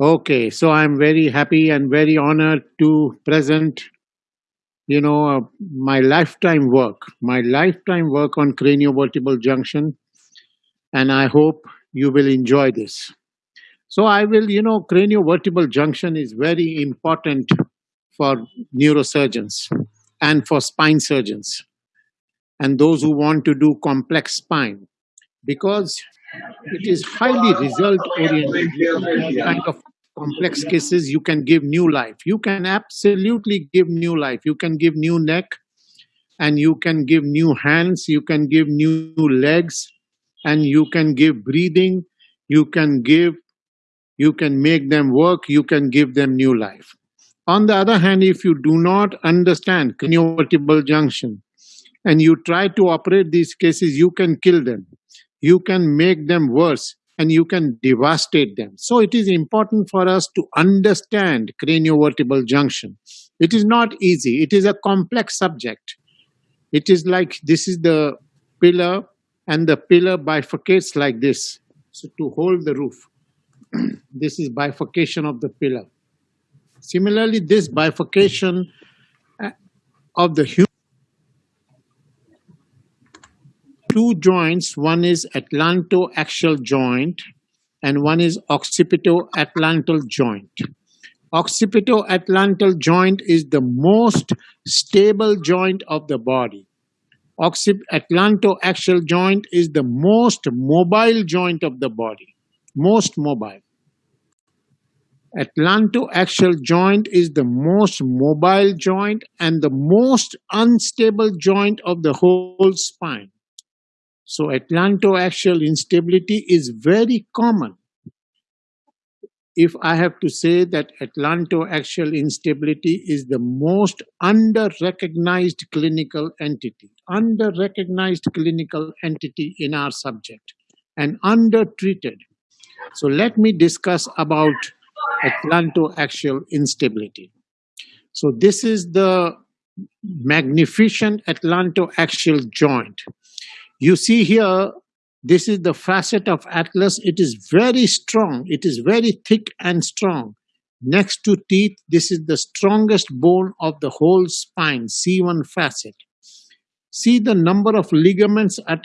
Okay. So I'm very happy and very honored to present, you know, uh, my lifetime work, my lifetime work on craniovertebral junction, and I hope you will enjoy this. So I will, you know, craniovertebral junction is very important for neurosurgeons and for spine surgeons and those who want to do complex spine because it is highly result oriented kind of complex cases you can give new life. You can absolutely give new life. You can give new neck and you can give new hands. You can give new legs and you can give breathing. You can give you can make them work. You can give them new life. On the other hand if you do not understand craniovertebral junction and you try to operate these cases you can kill them you can make them worse and you can devastate them. So it is important for us to understand craniovertebral junction. It is not easy. It is a complex subject. It is like this is the pillar and the pillar bifurcates like this. So to hold the roof, this is bifurcation of the pillar. Similarly, this bifurcation uh, of the human two joints. One is atlantoaxial joint and one is occipito-atlantal joint. Occipito-atlantal joint is the most stable joint of the body. Atlantoaxial joint is the most mobile joint of the body, most mobile. Atlantoaxial joint is the most mobile joint and the most unstable joint of the whole spine. So atlantoaxial instability is very common. If I have to say that atlantoaxial instability is the most under-recognized clinical entity, under-recognized clinical entity in our subject and under-treated. So let me discuss about atlantoaxial instability. So this is the magnificent atlantoaxial joint. You see here, this is the facet of atlas. It is very strong. It is very thick and strong. Next to teeth, this is the strongest bone of the whole spine, C1 facet. See the number of ligaments at